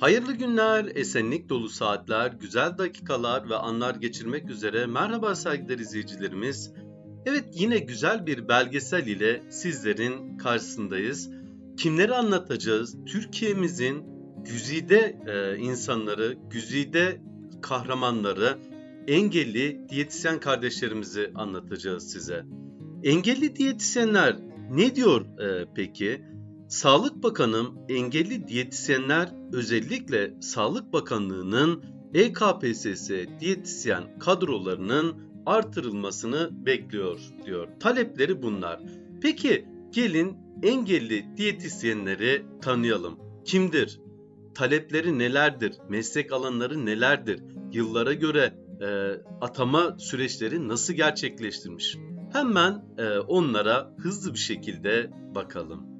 Hayırlı günler, esenlik dolu saatler, güzel dakikalar ve anlar geçirmek üzere merhaba saygıdeğer izleyicilerimiz. Evet yine güzel bir belgesel ile sizlerin karşısındayız. Kimleri anlatacağız? Türkiye'mizin güzide e, insanları, güzide kahramanları, engelli diyetisyen kardeşlerimizi anlatacağız size. Engelli diyetisyenler ne diyor e, peki? Sağlık Bakanım engelli diyetisyenler özellikle Sağlık Bakanlığı'nın EKPSS diyetisyen kadrolarının artırılmasını bekliyor diyor. Talepleri bunlar. Peki gelin engelli diyetisyenleri tanıyalım. Kimdir? Talepleri nelerdir? Meslek alanları nelerdir? Yıllara göre e, atama süreçleri nasıl gerçekleştirmiş? Hemen e, onlara hızlı bir şekilde bakalım.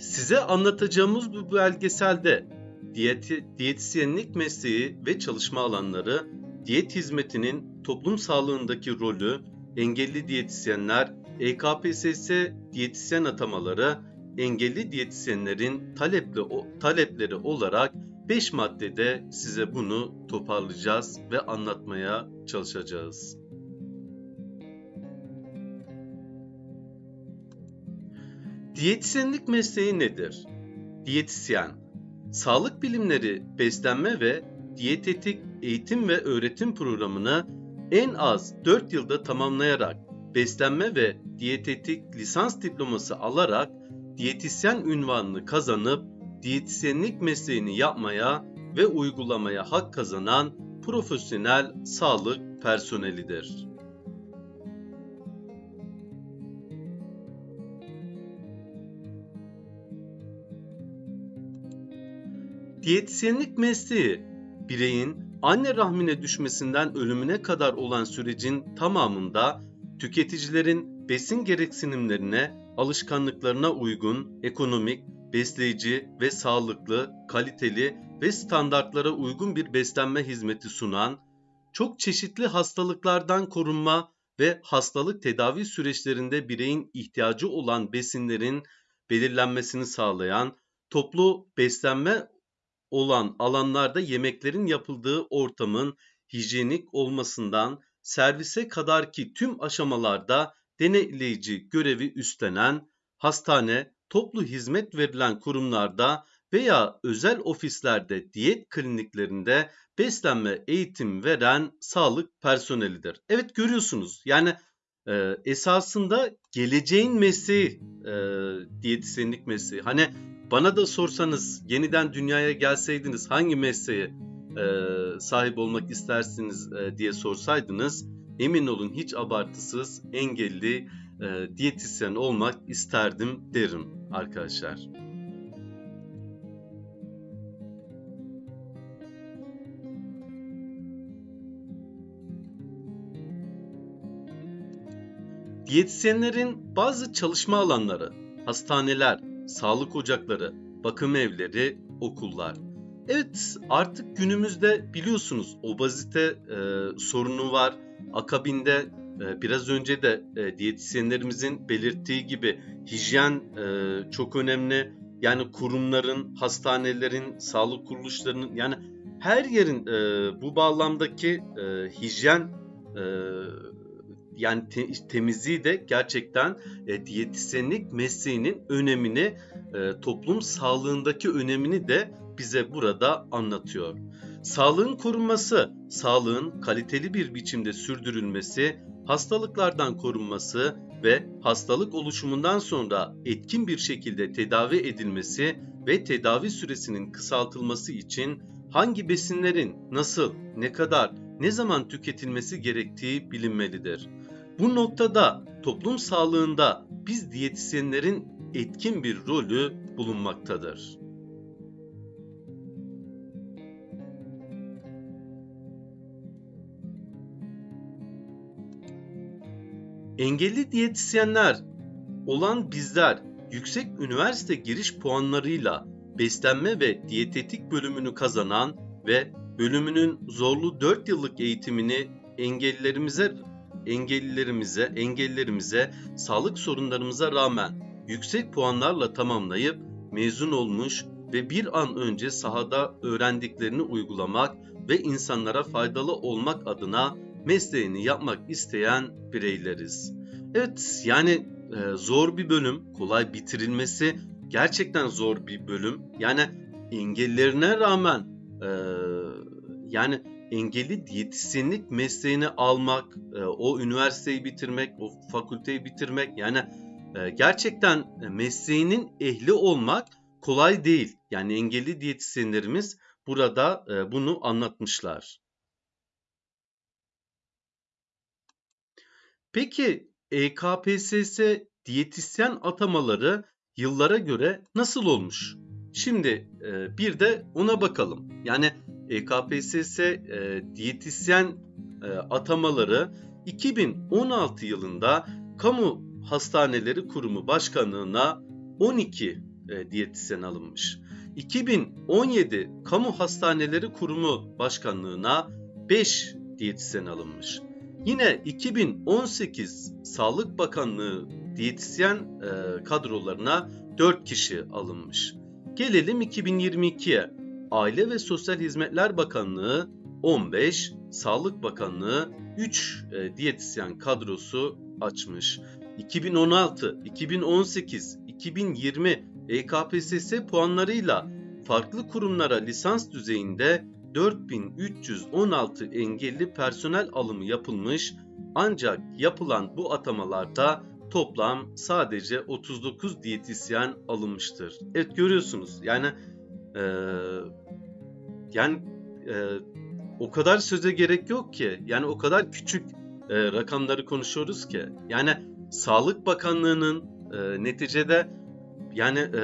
Size anlatacağımız bu belgeselde diyeti, diyetisyenlik mesleği ve çalışma alanları, diyet hizmetinin toplum sağlığındaki rolü, engelli diyetisyenler, EKPSS diyetisyen atamaları, engelli diyetisyenlerin talepli, talepleri olarak 5 maddede size bunu toparlayacağız ve anlatmaya çalışacağız. Diyetisyenlik mesleği nedir? Diyetisyen, sağlık bilimleri, beslenme ve diyetetik eğitim ve öğretim programını en az 4 yılda tamamlayarak beslenme ve diyetetik lisans diploması alarak diyetisyen ünvanını kazanıp diyetisyenlik mesleğini yapmaya ve uygulamaya hak kazanan profesyonel sağlık personelidir. Diyetisyenlik mesleği, bireyin anne rahmine düşmesinden ölümüne kadar olan sürecin tamamında tüketicilerin besin gereksinimlerine, alışkanlıklarına uygun, ekonomik, besleyici ve sağlıklı, kaliteli ve standartlara uygun bir beslenme hizmeti sunan, çok çeşitli hastalıklardan korunma ve hastalık tedavi süreçlerinde bireyin ihtiyacı olan besinlerin belirlenmesini sağlayan, toplu beslenme olan alanlarda yemeklerin yapıldığı ortamın hijyenik olmasından servise kadarki tüm aşamalarda denetleyici görevi üstlenen hastane, toplu hizmet verilen kurumlarda veya özel ofislerde diyet kliniklerinde beslenme eğitim veren sağlık personelidir. Evet görüyorsunuz yani e, esasında geleceğin mesleği e, diyetisyenlik mesleği. Hani bana da sorsanız yeniden dünyaya gelseydiniz hangi mesleğe e, sahip olmak istersiniz e, diye sorsaydınız emin olun hiç abartısız engelli e, diyetisyen olmak isterdim derim arkadaşlar. Diyetisyenlerin bazı çalışma alanları, hastaneler, sağlık ocakları, bakım evleri, okullar. Evet artık günümüzde biliyorsunuz obezite e, sorunu var. Akabinde e, biraz önce de e, diyetisyenlerimizin belirttiği gibi hijyen e, çok önemli. Yani kurumların, hastanelerin, sağlık kuruluşlarının yani her yerin e, bu bağlamdaki e, hijyen e, yani te, temizliği de gerçekten e, diyetisyenlik mesleğinin önemini, e, toplum sağlığındaki önemini de bize burada anlatıyor. Sağlığın korunması, sağlığın kaliteli bir biçimde sürdürülmesi, hastalıklardan korunması ve hastalık oluşumundan sonra etkin bir şekilde tedavi edilmesi ve tedavi süresinin kısaltılması için hangi besinlerin nasıl, ne kadar, ne zaman tüketilmesi gerektiği bilinmelidir. Bu noktada toplum sağlığında biz diyetisyenlerin etkin bir rolü bulunmaktadır. Engelli diyetisyenler olan bizler yüksek üniversite giriş puanlarıyla beslenme ve diyetetik bölümünü kazanan ve bölümünün zorlu 4 yıllık eğitimini engellilerimize engellilerimize, engellerimize, sağlık sorunlarımıza rağmen yüksek puanlarla tamamlayıp mezun olmuş ve bir an önce sahada öğrendiklerini uygulamak ve insanlara faydalı olmak adına mesleğini yapmak isteyen bireyleriz. Evet yani e, zor bir bölüm, kolay bitirilmesi gerçekten zor bir bölüm. Yani engellerine rağmen e, yani engelli diyetisyenlik mesleğini almak, e, o üniversiteyi bitirmek, o fakülteyi bitirmek yani e, gerçekten mesleğinin ehli olmak kolay değil. Yani engelli diyetisyenlerimiz burada e, bunu anlatmışlar. Peki EKPSS diyetisyen atamaları yıllara göre nasıl olmuş? Şimdi bir de ona bakalım. Yani EKPSS e, diyetisyen e, atamaları 2016 yılında Kamu Hastaneleri Kurumu Başkanlığına 12 e, diyetisyen alınmış. 2017 Kamu Hastaneleri Kurumu Başkanlığına 5 diyetisyen alınmış. Yine 2018 Sağlık Bakanlığı diyetisyen e, kadrolarına 4 kişi alınmış. Gelelim 2022'ye. Aile ve Sosyal Hizmetler Bakanlığı 15, Sağlık Bakanlığı 3 e, diyetisyen kadrosu açmış. 2016, 2018, 2020 EKPSS puanlarıyla farklı kurumlara lisans düzeyinde 4316 engelli personel alımı yapılmış ancak yapılan bu atamalarda toplam sadece 39 diyetisyen alınmıştır. Evet görüyorsunuz yani e, yani e, o kadar söze gerek yok ki yani o kadar küçük e, rakamları konuşuyoruz ki yani Sağlık Bakanlığı'nın e, neticede yani e,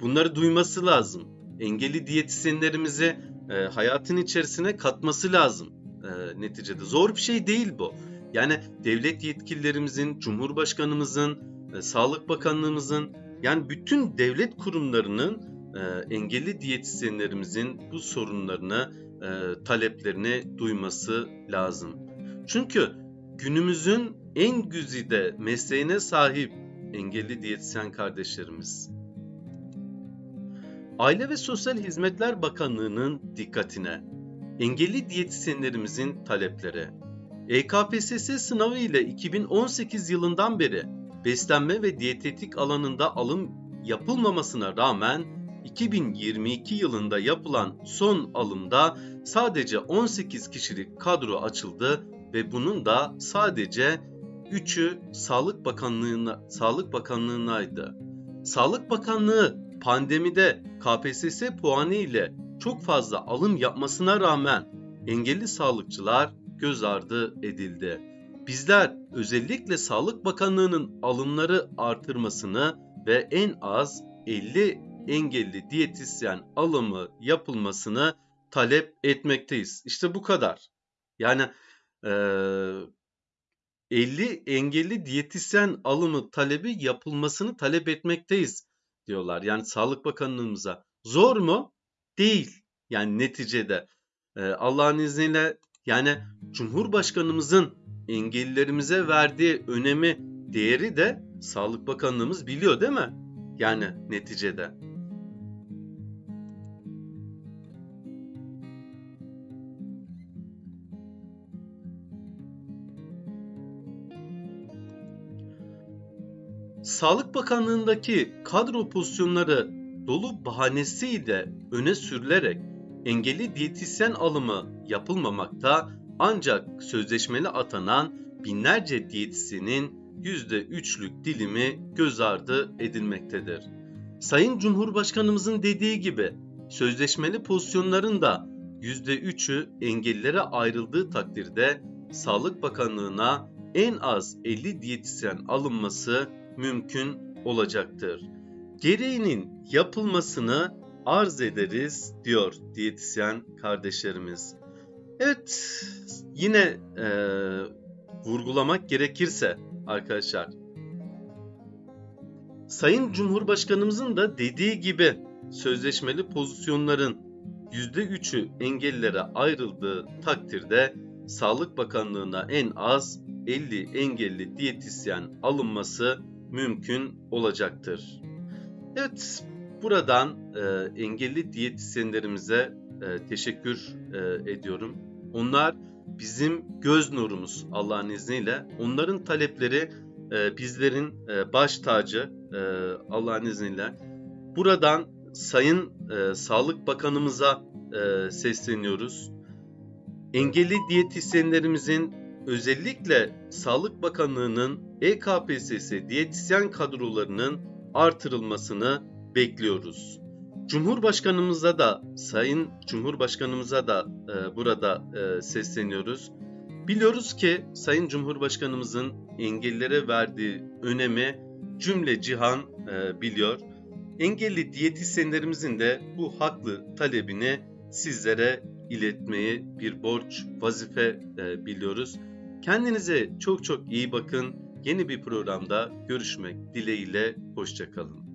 bunları duyması lazım. Engelli diyetisyenlerimizi e, hayatın içerisine katması lazım e, neticede. Zor bir şey değil bu. Yani devlet yetkililerimizin, Cumhurbaşkanımızın, e, Sağlık Bakanlığımızın yani bütün devlet kurumlarının e, engelli diyetisyenlerimizin bu sorunlarını, e, taleplerini duyması lazım. Çünkü günümüzün en güzide mesleğine sahip engelli diyetisyen kardeşlerimiz. Aile ve Sosyal Hizmetler Bakanlığı'nın dikkatine engelli diyetisyenlerimizin talepleri. EKPSS sınavı ile 2018 yılından beri beslenme ve diyetetik alanında alım yapılmamasına rağmen 2022 yılında yapılan son alımda sadece 18 kişilik kadro açıldı ve bunun da sadece 3'ü Sağlık Bakanlığı'na Sağlık Bakanlığı'naydı. Sağlık Bakanlığı pandemide KPSS puanı ile çok fazla alım yapmasına rağmen engelli sağlıkçılar göz ardı edildi. Bizler özellikle Sağlık Bakanlığı'nın alımları artırmasını ve en az 50 engelli diyetisyen alımı yapılmasını talep etmekteyiz. İşte bu kadar. Yani e, 50 engelli diyetisyen alımı talebi yapılmasını talep etmekteyiz diyorlar. Yani Sağlık Bakanlığımıza. Zor mu? Değil. Yani neticede e, Allah'ın izniyle yani Cumhurbaşkanımızın engellilerimize verdiği önemi, değeri de Sağlık Bakanlığımız biliyor değil mi? Yani neticede. Sağlık Bakanlığındaki kadro pozisyonları dolu bahanesiyle öne sürülerek engelli diyetisyen alımı yapılmamakta ancak sözleşmeli atanan binlerce diyetisyenin %3'lük dilimi göz ardı edilmektedir. Sayın Cumhurbaşkanımızın dediği gibi sözleşmeli pozisyonların da %3'ü engellilere ayrıldığı takdirde Sağlık Bakanlığı'na en az 50 diyetisyen alınması mümkün olacaktır. Gereğinin yapılmasını arz ederiz diyor diyetisyen kardeşlerimiz. Evet yine e, vurgulamak gerekirse arkadaşlar Sayın Cumhurbaşkanımızın da dediği gibi sözleşmeli pozisyonların %3'ü engellilere ayrıldığı takdirde Sağlık Bakanlığı'na en az 50 engelli diyetisyen alınması mümkün olacaktır. Evet, buradan e, engelli diyetisyenlerimize e, teşekkür e, ediyorum. Onlar bizim göz nurumuz Allah'ın izniyle. Onların talepleri e, bizlerin e, baş tacı e, Allah'ın izniyle. Buradan Sayın e, Sağlık Bakanımıza e, sesleniyoruz. Engelli diyetisyenlerimizin özellikle Sağlık Bakanlığı'nın EKPSS diyetisyen kadrolarının artırılmasını bekliyoruz. Cumhurbaşkanımıza da, Sayın Cumhurbaşkanımıza da e, burada e, sesleniyoruz. Biliyoruz ki Sayın Cumhurbaşkanımızın engellilere verdiği önemi cümle cihan e, biliyor. Engelli diyetisyenlerimizin de bu haklı talebini sizlere iletmeyi bir borç, vazife e, biliyoruz. Kendinize çok çok iyi bakın. Yeni bir programda görüşmek dileğiyle. Hoşçakalın.